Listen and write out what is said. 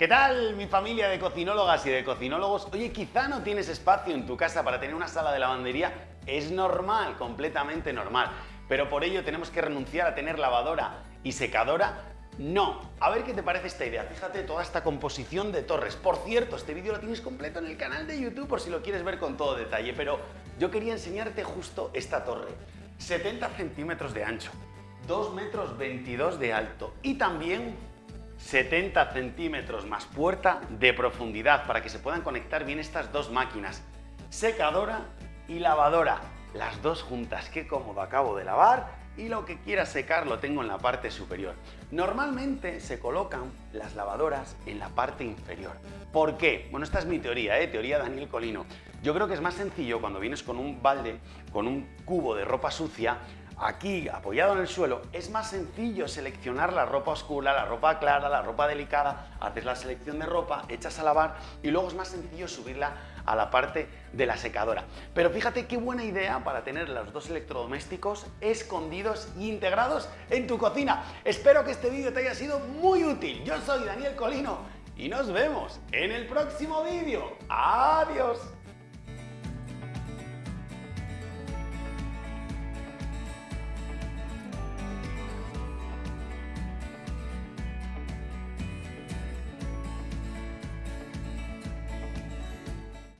¿Qué tal mi familia de cocinólogas y de cocinólogos? Oye, quizá no tienes espacio en tu casa para tener una sala de lavandería. Es normal, completamente normal. Pero por ello tenemos que renunciar a tener lavadora y secadora no. A ver qué te parece esta idea. Fíjate toda esta composición de torres. Por cierto, este vídeo lo tienes completo en el canal de YouTube por si lo quieres ver con todo detalle, pero yo quería enseñarte justo esta torre. 70 centímetros de ancho, 2 metros 22 de alto y también 70 centímetros más puerta de profundidad para que se puedan conectar bien estas dos máquinas, secadora y lavadora, las dos juntas, qué cómodo, acabo de lavar y lo que quiera secar lo tengo en la parte superior. Normalmente se colocan las lavadoras en la parte inferior. ¿Por qué? Bueno, esta es mi teoría, ¿eh? teoría Daniel Colino. Yo creo que es más sencillo cuando vienes con un balde, con un cubo de ropa sucia, aquí apoyado en el suelo, es más sencillo seleccionar la ropa oscura, la ropa clara, la ropa delicada, haces la selección de ropa, echas a lavar y luego es más sencillo subirla a la parte de la secadora. Pero fíjate qué buena idea para tener los dos electrodomésticos escondidos e integrados en tu cocina. Espero que este vídeo te haya sido muy útil. Yo soy Daniel Colino y nos vemos en el próximo vídeo. ¡Adiós!